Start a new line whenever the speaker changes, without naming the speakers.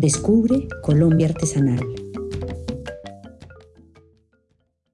Descubre Colombia Artesanal.